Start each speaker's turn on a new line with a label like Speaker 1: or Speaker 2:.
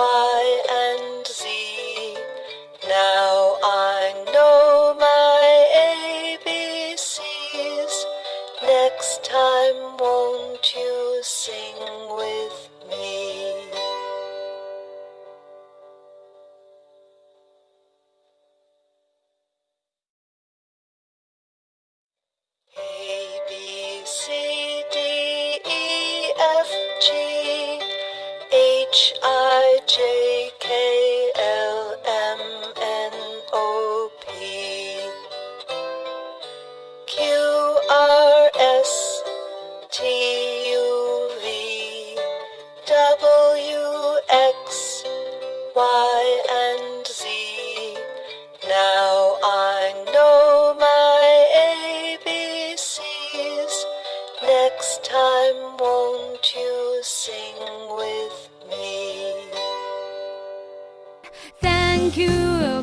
Speaker 1: Y and Z. Now I know my ABCs. Next time, W X Y and Z. Now I know my ABCs. Next time, won't you sing with me?
Speaker 2: Thank you